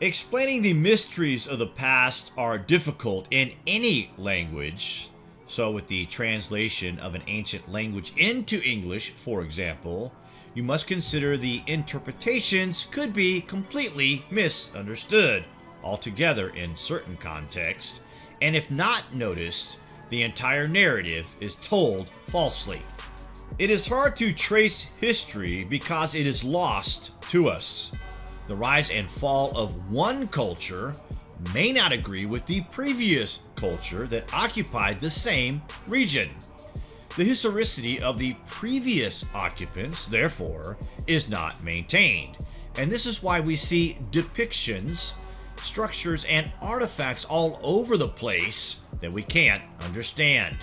Explaining the mysteries of the past are difficult in any language. So, with the translation of an ancient language into English, for example, you must consider the interpretations could be completely misunderstood altogether in certain contexts, and if not noticed, the entire narrative is told falsely. It is hard to trace history because it is lost to us. The rise and fall of one culture may not agree with the previous culture that occupied the same region. The historicity of the previous occupants, therefore, is not maintained, and this is why we see depictions, structures, and artifacts all over the place that we can't understand.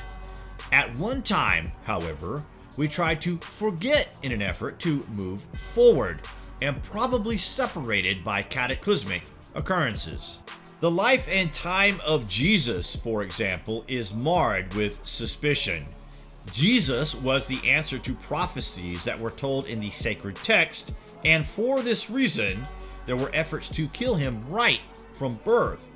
At one time, however, we tried to forget in an effort to move forward, and probably separated by cataclysmic occurrences. The life and time of Jesus, for example, is marred with suspicion. Jesus was the answer to prophecies that were told in the sacred text, and for this reason, there were efforts to kill him right from birth.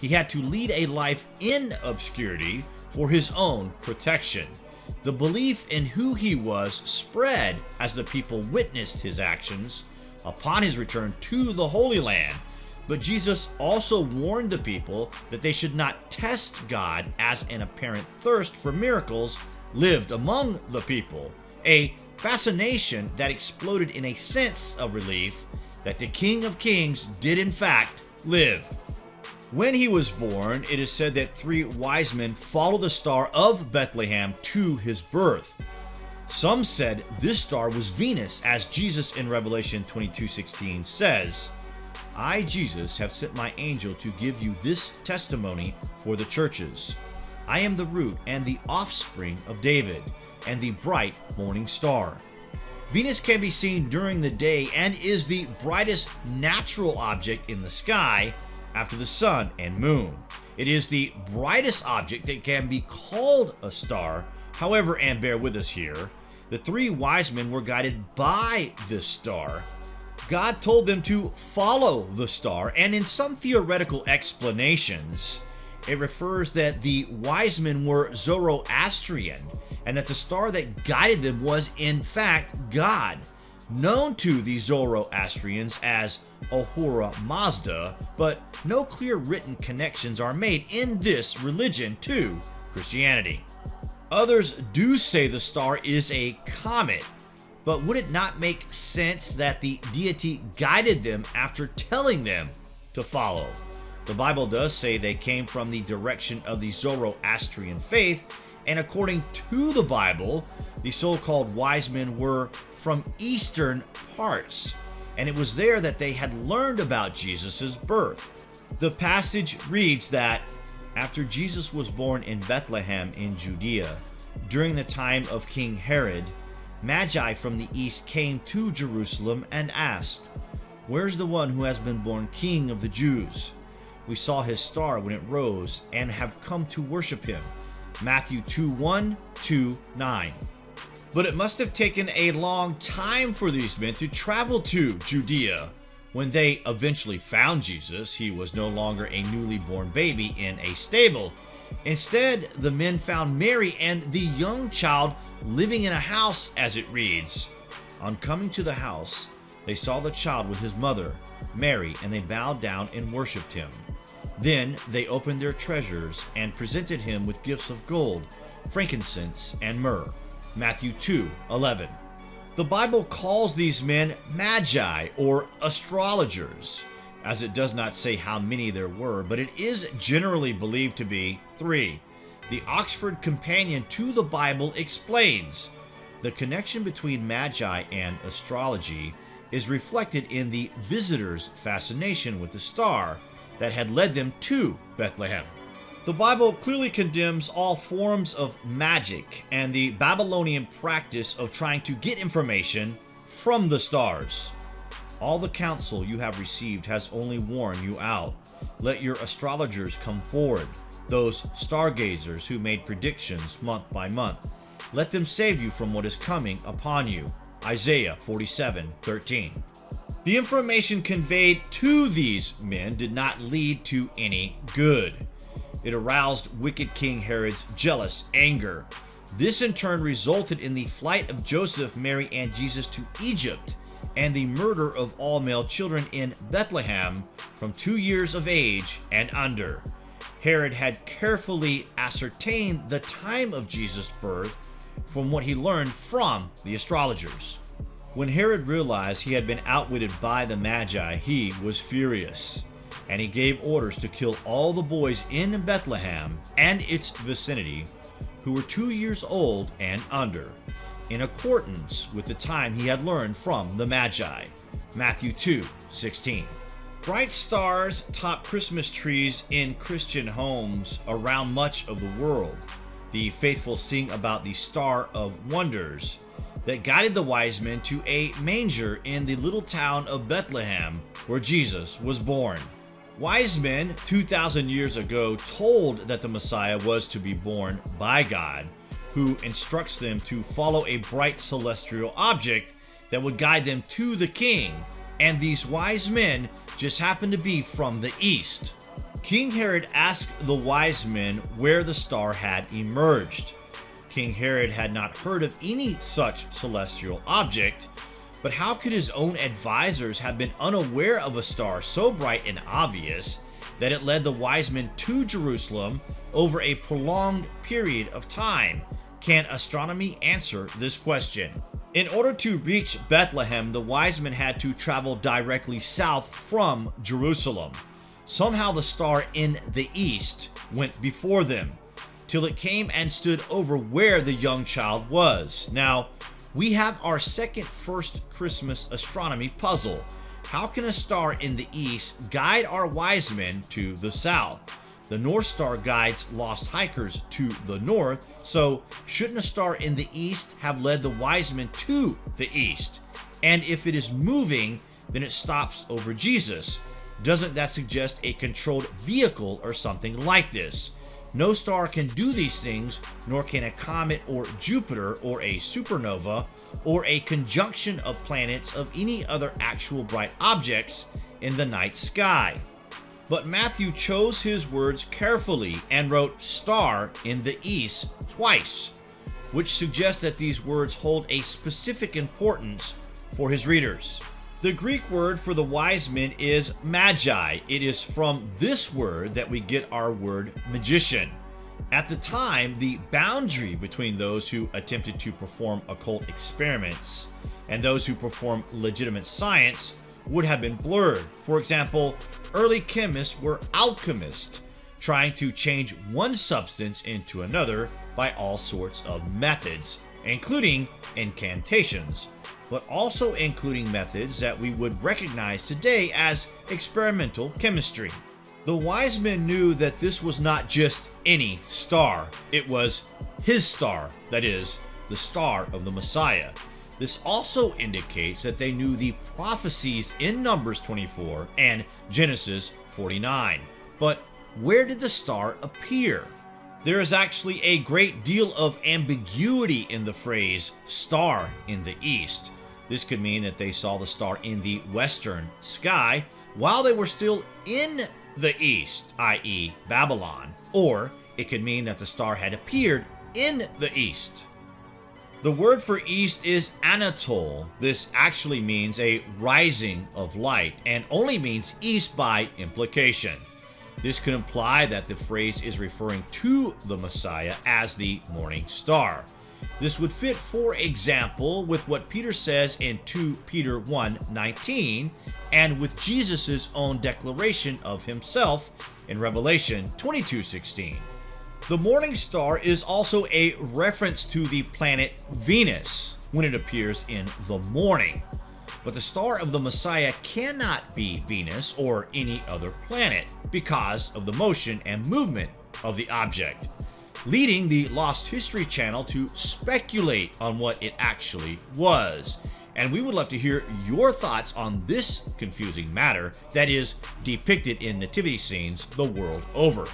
He had to lead a life in obscurity for his own protection. The belief in who he was spread as the people witnessed his actions upon his return to the Holy Land. But Jesus also warned the people that they should not test God as an apparent thirst for miracles lived among the people, a fascination that exploded in a sense of relief that the King of Kings did in fact live. When he was born, it is said that three wise men followed the star of Bethlehem to his birth. Some said this star was Venus, as Jesus in Revelation 22:16 says, I, Jesus, have sent my angel to give you this testimony for the churches. I am the root and the offspring of David, and the bright morning star. Venus can be seen during the day and is the brightest natural object in the sky after the sun and moon. It is the brightest object that can be called a star. However, and bear with us here, the three wise men were guided by this star. God told them to follow the star, and in some theoretical explanations, it refers that the wise men were Zoroastrian and that the star that guided them was in fact God, known to the Zoroastrians as Ahura Mazda, but no clear written connections are made in this religion to Christianity. Others do say the star is a comet, but would it not make sense that the deity guided them after telling them to follow? The Bible does say they came from the direction of the Zoroastrian faith, and according to the Bible, the so-called wise men were from eastern parts, and it was there that they had learned about Jesus' birth. The passage reads that after Jesus was born in Bethlehem in Judea, during the time of King Herod, Magi from the east came to Jerusalem and asked, Where's the one who has been born king of the Jews? We saw his star when it rose and have come to worship him. Matthew 2 1 2 9. But it must have taken a long time for these men to travel to Judea. When they eventually found Jesus, he was no longer a newly born baby in a stable. Instead, the men found Mary and the young child living in a house, as it reads. On coming to the house, they saw the child with his mother, Mary, and they bowed down and worshipped him. Then they opened their treasures and presented him with gifts of gold, frankincense, and myrrh. Matthew 2 11. The Bible calls these men magi or astrologers, as it does not say how many there were, but it is generally believed to be three. The Oxford Companion to the Bible explains the connection between magi and astrology is reflected in the visitors' fascination with the star that had led them to Bethlehem. The Bible clearly condemns all forms of magic and the Babylonian practice of trying to get information from the stars. All the counsel you have received has only worn you out. Let your astrologers come forward, those stargazers who made predictions month by month. Let them save you from what is coming upon you. Isaiah 47 13. The information conveyed to these men did not lead to any good. It aroused wicked King Herod's jealous anger. This in turn resulted in the flight of Joseph, Mary, and Jesus to Egypt and the murder of all male children in Bethlehem from two years of age and under. Herod had carefully ascertained the time of Jesus' birth from what he learned from the astrologers. When Herod realized he had been outwitted by the Magi, he was furious, and he gave orders to kill all the boys in Bethlehem and its vicinity who were two years old and under, in accordance with the time he had learned from the Magi. Matthew 2 16. Bright stars top Christmas trees in Christian homes around much of the world. The faithful sing about the Star of Wonders that guided the wise men to a manger in the little town of Bethlehem where Jesus was born. Wise men 2,000 years ago told that the Messiah was to be born by God, who instructs them to follow a bright celestial object that would guide them to the king, and these wise men just happened to be from the east. King Herod asked the wise men where the star had emerged. King Herod had not heard of any such celestial object, but how could his own advisors have been unaware of a star so bright and obvious that it led the wise men to Jerusalem over a prolonged period of time? Can astronomy answer this question? In order to reach Bethlehem, the wise men had to travel directly south from Jerusalem. Somehow the star in the east went before them, till it came and stood over where the young child was. Now, we have our second first Christmas astronomy puzzle. How can a star in the east guide our wise men to the south? The North Star guides lost hikers to the north, so shouldn't a star in the east have led the wise men to the east? And if it is moving, then it stops over Jesus. Doesn't that suggest a controlled vehicle or something like this? No star can do these things, nor can a comet or Jupiter or a supernova or a conjunction of planets of any other actual bright objects in the night sky. But Matthew chose his words carefully and wrote star in the east twice, which suggests that these words hold a specific importance for his readers. The Greek word for the wise men is magi. It is from this word that we get our word magician. At the time, the boundary between those who attempted to perform occult experiments and those who perform legitimate science would have been blurred. For example, early chemists were alchemists, trying to change one substance into another by all sorts of methods, including incantations but also including methods that we would recognize today as experimental chemistry. The wise men knew that this was not just any star, it was his star, that is, the star of the Messiah. This also indicates that they knew the prophecies in Numbers 24 and Genesis 49. But where did the star appear? There is actually a great deal of ambiguity in the phrase star in the east. This could mean that they saw the star in the western sky while they were still in the east, i.e., Babylon, or it could mean that the star had appeared in the east. The word for east is Anatol. This actually means a rising of light and only means east by implication. This could imply that the phrase is referring to the Messiah as the morning star. This would fit, for example, with what Peter says in 2 Peter 1:19 and with Jesus' own declaration of himself in Revelation 22:16. The morning star is also a reference to the planet Venus when it appears in the morning. But the star of the Messiah cannot be Venus or any other planet because of the motion and movement of the object, leading the Lost History channel to speculate on what it actually was. And we would love to hear your thoughts on this confusing matter that is depicted in nativity scenes the world over.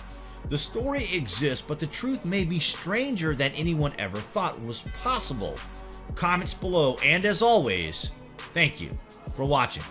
The story exists, but the truth may be stranger than anyone ever thought was possible. Comments below, and as always, Thank you for watching.